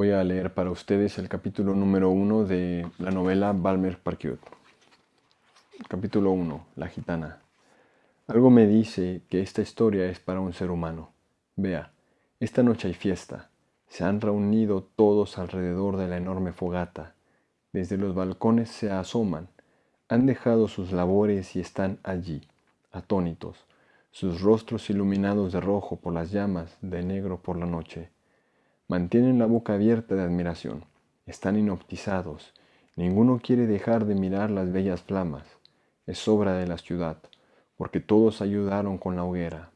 Voy a leer para ustedes el capítulo número uno de la novela Balmer Parkiot. Capítulo 1. La gitana. Algo me dice que esta historia es para un ser humano. Vea, esta noche hay fiesta. Se han reunido todos alrededor de la enorme fogata. Desde los balcones se asoman. Han dejado sus labores y están allí, atónitos, sus rostros iluminados de rojo por las llamas, de negro por la noche Mantienen la boca abierta de admiración. Están inoptizados. Ninguno quiere dejar de mirar las bellas flamas. Es obra de la ciudad, porque todos ayudaron con la hoguera.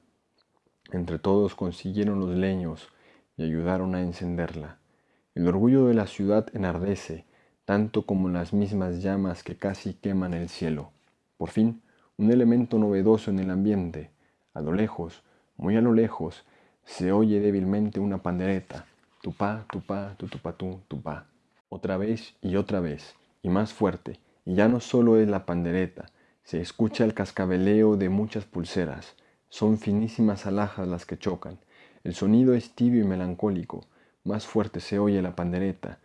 Entre todos consiguieron los leños y ayudaron a encenderla. El orgullo de la ciudad enardece, tanto como las mismas llamas que casi queman el cielo. Por fin, un elemento novedoso en el ambiente. A lo lejos, muy a lo lejos, se oye débilmente una pandereta tupá, tupá, tutupatú, tupá. Otra vez y otra vez, y más fuerte, y ya no solo es la pandereta, se escucha el cascabeleo de muchas pulseras, son finísimas alhajas las que chocan, el sonido es tibio y melancólico, más fuerte se oye la pandereta.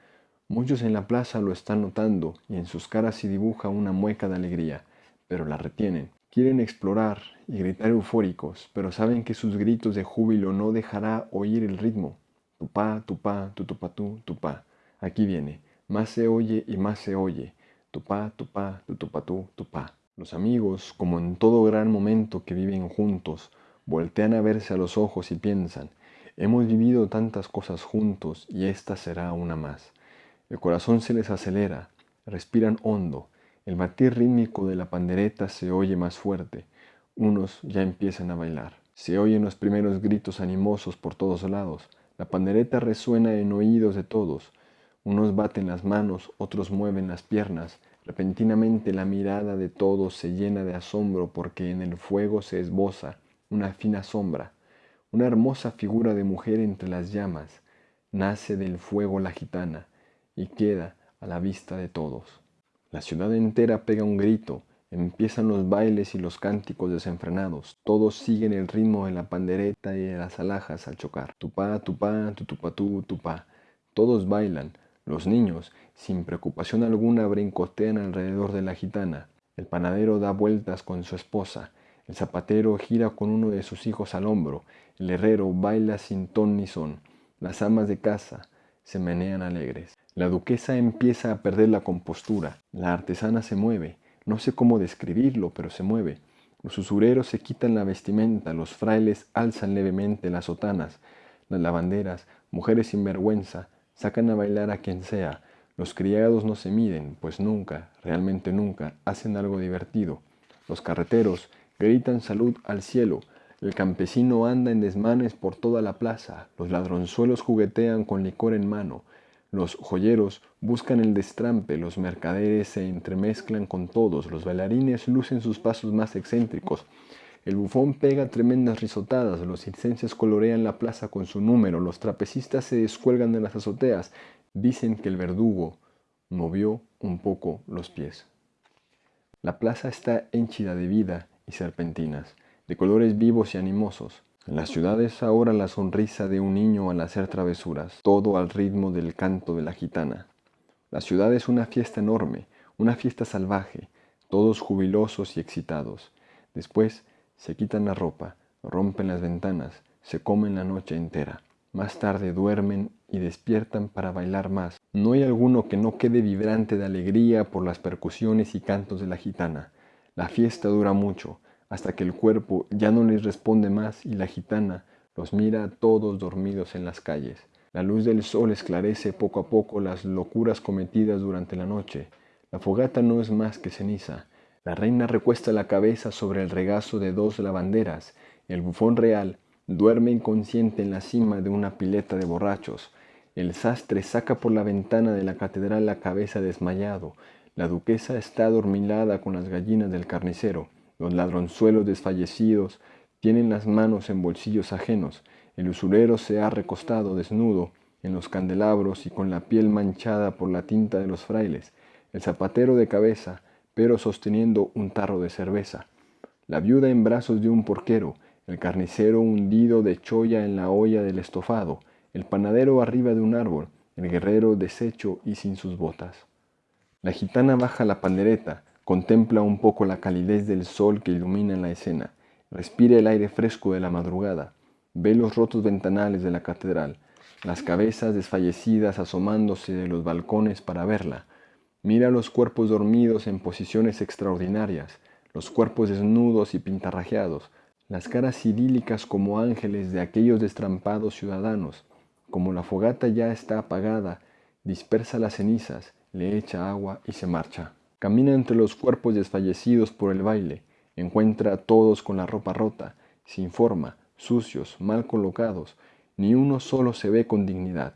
Muchos en la plaza lo están notando y en sus caras se dibuja una mueca de alegría, pero la retienen. Quieren explorar y gritar eufóricos, pero saben que sus gritos de júbilo no dejará oír el ritmo. Tupá, tupá, tutupatú, tupá. Aquí viene. Más se oye y más se oye. Tupá, tupá, tutupatú, tupá. Los amigos, como en todo gran momento que viven juntos, voltean a verse a los ojos y piensan, hemos vivido tantas cosas juntos y esta será una más. El corazón se les acelera, respiran hondo, el batir rítmico de la pandereta se oye más fuerte, unos ya empiezan a bailar. Se oyen los primeros gritos animosos por todos lados, la pandereta resuena en oídos de todos. Unos baten las manos, otros mueven las piernas. Repentinamente la mirada de todos se llena de asombro porque en el fuego se esboza una fina sombra, una hermosa figura de mujer entre las llamas. Nace del fuego la gitana y queda a la vista de todos. La ciudad entera pega un grito, Empiezan los bailes y los cánticos desenfrenados. Todos siguen el ritmo de la pandereta y de las alhajas al chocar. Tupá, tupá, tutupatú, tupá. Todos bailan. Los niños, sin preocupación alguna, brincotean alrededor de la gitana. El panadero da vueltas con su esposa. El zapatero gira con uno de sus hijos al hombro. El herrero baila sin ton ni son. Las amas de casa se menean alegres. La duquesa empieza a perder la compostura. La artesana se mueve. No sé cómo describirlo, pero se mueve. Los usureros se quitan la vestimenta, los frailes alzan levemente las sotanas, las lavanderas, mujeres sin vergüenza, sacan a bailar a quien sea. Los criados no se miden, pues nunca, realmente nunca, hacen algo divertido. Los carreteros gritan salud al cielo, el campesino anda en desmanes por toda la plaza, los ladronzuelos juguetean con licor en mano, los joyeros buscan el destrampe, los mercaderes se entremezclan con todos, los bailarines lucen sus pasos más excéntricos, el bufón pega tremendas risotadas, los circenses colorean la plaza con su número, los trapecistas se descuelgan de las azoteas, dicen que el verdugo movió un poco los pies. La plaza está henchida de vida y serpentinas, de colores vivos y animosos. En la ciudad es ahora la sonrisa de un niño al hacer travesuras, todo al ritmo del canto de la gitana. La ciudad es una fiesta enorme, una fiesta salvaje, todos jubilosos y excitados. Después se quitan la ropa, rompen las ventanas, se comen la noche entera. Más tarde duermen y despiertan para bailar más. No hay alguno que no quede vibrante de alegría por las percusiones y cantos de la gitana. La fiesta dura mucho, hasta que el cuerpo ya no les responde más y la gitana los mira todos dormidos en las calles. La luz del sol esclarece poco a poco las locuras cometidas durante la noche. La fogata no es más que ceniza. La reina recuesta la cabeza sobre el regazo de dos lavanderas. El bufón real duerme inconsciente en la cima de una pileta de borrachos. El sastre saca por la ventana de la catedral la cabeza desmayado. La duquesa está adormilada con las gallinas del carnicero. Los ladronzuelos desfallecidos tienen las manos en bolsillos ajenos. El usurero se ha recostado desnudo en los candelabros y con la piel manchada por la tinta de los frailes. El zapatero de cabeza, pero sosteniendo un tarro de cerveza. La viuda en brazos de un porquero. El carnicero hundido de cholla en la olla del estofado. El panadero arriba de un árbol. el guerrero deshecho y sin sus botas. La gitana baja la pandereta, contempla un poco la calidez del sol que ilumina la escena, respira el aire fresco de la madrugada, ve los rotos ventanales de la catedral, las cabezas desfallecidas asomándose de los balcones para verla, mira los cuerpos dormidos en posiciones extraordinarias, los cuerpos desnudos y pintarrajeados, las caras idílicas como ángeles de aquellos destrampados ciudadanos, como la fogata ya está apagada, dispersa las cenizas, le echa agua y se marcha. Camina entre los cuerpos desfallecidos por el baile, encuentra a todos con la ropa rota, sin forma, sucios, mal colocados, ni uno solo se ve con dignidad.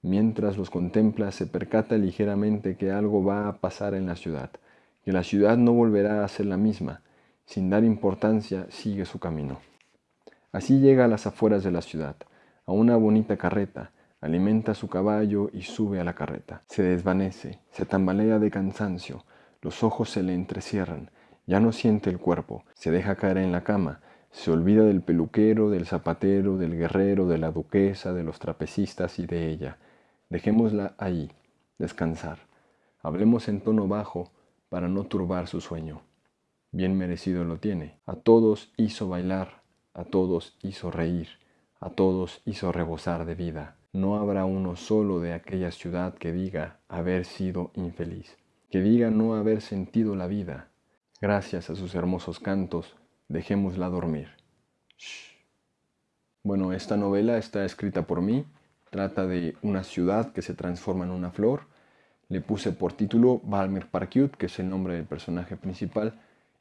Mientras los contempla se percata ligeramente que algo va a pasar en la ciudad, que la ciudad no volverá a ser la misma, sin dar importancia sigue su camino. Así llega a las afueras de la ciudad, a una bonita carreta, alimenta su caballo y sube a la carreta. Se desvanece, se tambalea de cansancio, los ojos se le entrecierran, ya no siente el cuerpo, se deja caer en la cama, se olvida del peluquero, del zapatero, del guerrero, de la duquesa, de los trapecistas y de ella. Dejémosla ahí, descansar. Hablemos en tono bajo para no turbar su sueño. Bien merecido lo tiene. A todos hizo bailar, a todos hizo reír, a todos hizo rebosar de vida. No habrá uno solo de aquella ciudad que diga haber sido infeliz, que diga no haber sentido la vida. Gracias a sus hermosos cantos, dejémosla dormir. Bueno, esta novela está escrita por mí, trata de una ciudad que se transforma en una flor. Le puse por título Balmer Parkut, que es el nombre del personaje principal.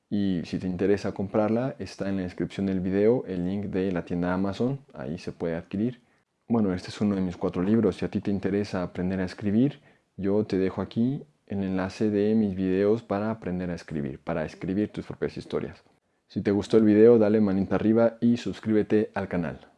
Y si te interesa comprarla, está en la descripción del video el link de la tienda Amazon, ahí se puede adquirir. Bueno, este es uno de mis cuatro libros. Si a ti te interesa aprender a escribir, yo te dejo aquí el enlace de mis videos para aprender a escribir, para escribir tus propias historias. Si te gustó el video, dale manita arriba y suscríbete al canal.